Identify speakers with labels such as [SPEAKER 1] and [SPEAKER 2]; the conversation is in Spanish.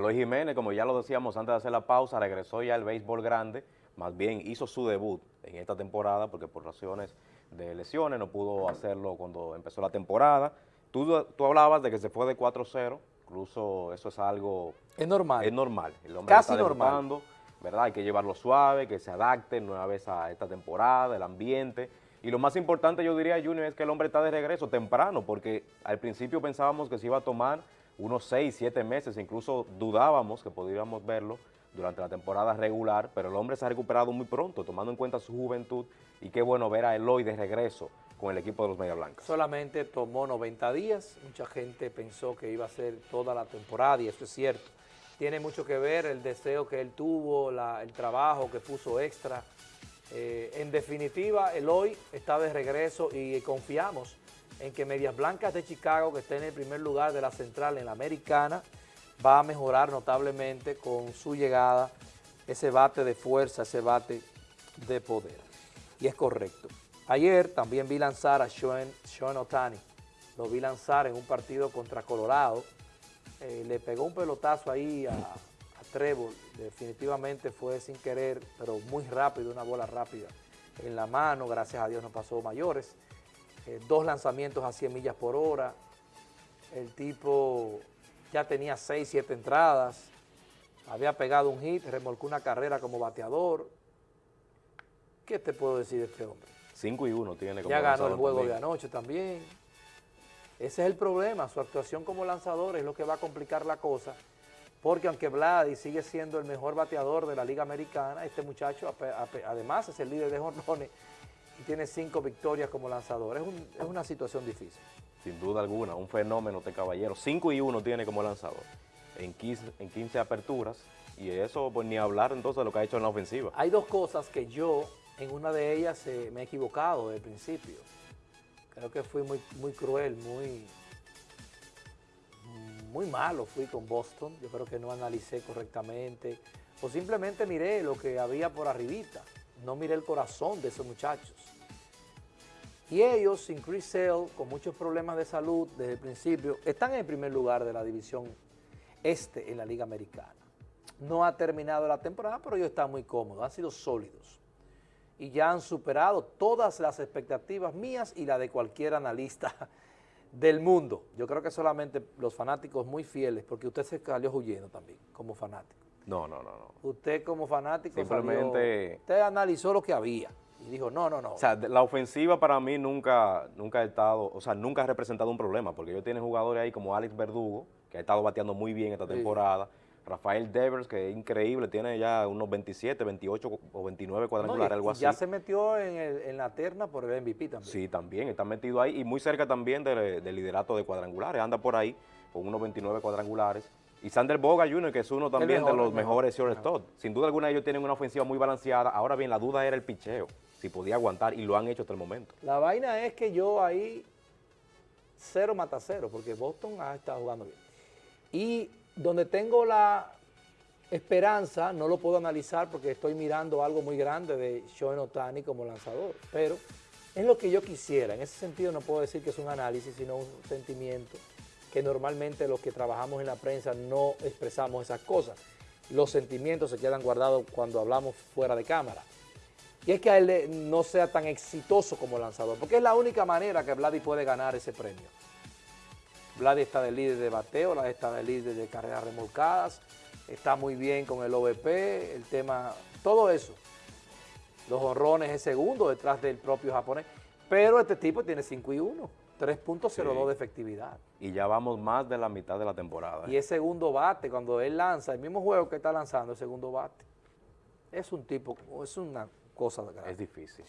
[SPEAKER 1] Luis Jiménez, como ya lo decíamos antes de hacer la pausa, regresó ya al béisbol grande, más bien hizo su debut en esta temporada porque por razones de lesiones no pudo hacerlo cuando empezó la temporada. Tú, tú hablabas de que se fue de 4-0, incluso eso es algo...
[SPEAKER 2] Es normal.
[SPEAKER 1] Es normal. El hombre
[SPEAKER 2] Casi
[SPEAKER 1] está
[SPEAKER 2] normal.
[SPEAKER 1] ¿verdad? Hay que llevarlo suave, que se adapte nueva vez a esta temporada, el ambiente. Y lo más importante, yo diría, Junior, es que el hombre está de regreso temprano, porque al principio pensábamos que se iba a tomar unos 6, 7 meses, incluso dudábamos que podríamos verlo durante la temporada regular, pero el hombre se ha recuperado muy pronto, tomando en cuenta su juventud, y qué bueno ver a Eloy de regreso con el equipo de los Media Blancas.
[SPEAKER 2] Solamente tomó 90 días, mucha gente pensó que iba a ser toda la temporada y eso es cierto. Tiene mucho que ver el deseo que él tuvo, el trabajo que puso extra. Eh, en definitiva, Eloy está de regreso y confiamos en que Medias Blancas de Chicago, que está en el primer lugar de la central en la americana, va a mejorar notablemente con su llegada, ese bate de fuerza, ese bate de poder. Y es correcto. Ayer también vi lanzar a Shohei Shohei Otani, lo vi lanzar en un partido contra Colorado, Eh, le pegó un pelotazo ahí a, a Trevor, definitivamente fue sin querer, pero muy rápido, una bola rápida en la mano, gracias a Dios no pasó mayores. Eh, dos lanzamientos a 100 millas por hora, el tipo ya tenía 6, 7 entradas, había pegado un hit, remolcó una carrera como bateador. ¿Qué te puedo decir de este hombre?
[SPEAKER 1] 5 y 1 tiene como
[SPEAKER 2] Ya ganó el juego de anoche también. Ese es el problema, su actuación como lanzador es lo que va a complicar la cosa, porque aunque Vladi sigue siendo el mejor bateador de la Liga Americana, este muchacho además es el líder de jonrones y tiene cinco victorias como lanzador. Es, un- es una situación difícil.
[SPEAKER 1] Sin duda alguna, un fenómeno este caballero. 5 y 1 tiene como lanzador en 15, en 15 aperturas, y eso pues ni hablar entonces de lo que ha hecho en la ofensiva.
[SPEAKER 2] Hay dos cosas que yo, en una de ellas, eh, me he equivocado desde el principio. Creo que fui muy, muy cruel, muy, muy malo fui con Boston. Yo creo que no analicé correctamente. O simplemente miré lo que había por arribita. No miré el corazón de esos muchachos. Y ellos, sin Chris Sale, con muchos problemas de salud desde el principio, están en el primer lugar de la división este en la Liga Americana. No ha terminado la temporada, pero ellos están muy cómodos, han sido sólidos. Y ya han superado todas las expectativas mías y la de cualquier analista del mundo. Yo creo que solamente los fanáticos muy fieles, porque usted se salió huyendo también como fanático.
[SPEAKER 1] No, no, no, no.
[SPEAKER 2] Usted como fanático
[SPEAKER 1] Simplemente-
[SPEAKER 2] salió- usted analizó lo que había y dijo, no, no, no.
[SPEAKER 1] O sea, la ofensiva para mí nunca, nunca ha estado, o sea, nunca ha representado un problema, porque ellos tienen jugadores ahí como Alex Verdugo, que ha estado bateando muy bien esta
[SPEAKER 2] Sí.
[SPEAKER 1] temporada, Rafael Devers, que es increíble, tiene ya unos 27, 28 o 29
[SPEAKER 2] No, y-
[SPEAKER 1] cuadrangulares, algo así.
[SPEAKER 2] ya se metió en, el- en la terna por el MVP también.
[SPEAKER 1] Sí, también, está metido ahí y muy cerca también del, del liderato de cuadrangulares, anda por ahí con unos 29 cuadrangulares. Y Sander Boga Jr., que es uno también
[SPEAKER 2] mejor,
[SPEAKER 1] de los mejores shortstop. Sin duda alguna ellos tienen una ofensiva muy balanceada. Ahora bien, la duda era el picheo, si podía aguantar y lo han hecho hasta el momento.
[SPEAKER 2] La vaina es que yo ahí cero mata cero, porque Boston ha estado jugando bien. Y donde tengo la esperanza, no lo puedo analizar porque estoy mirando algo muy grande de Shohei Otani como lanzador, pero es lo que yo quisiera. En ese sentido no puedo decir que es un análisis, sino un sentimiento que normalmente los que trabajamos en la prensa no expresamos esas cosas. Los sentimientos se quedan guardados cuando hablamos fuera de cámara. Y es que a él no sea tan exitoso como lanzador, porque es la única manera que Vladi puede ganar ese premio. Vladi está de líder de bateo, está de líder de carreras remolcadas, está muy bien con el OVP, el tema, todo eso. Los honrones es segundo detrás del propio japonés, pero este tipo tiene 5 y 1, 3.02
[SPEAKER 1] Sí.
[SPEAKER 2] de efectividad.
[SPEAKER 1] Y ya vamos más de la mitad de la temporada.
[SPEAKER 2] Y es segundo bate, cuando él lanza, el mismo juego que está lanzando, es segundo bate. Es un tipo, es una cosa grande.
[SPEAKER 1] Es difícil.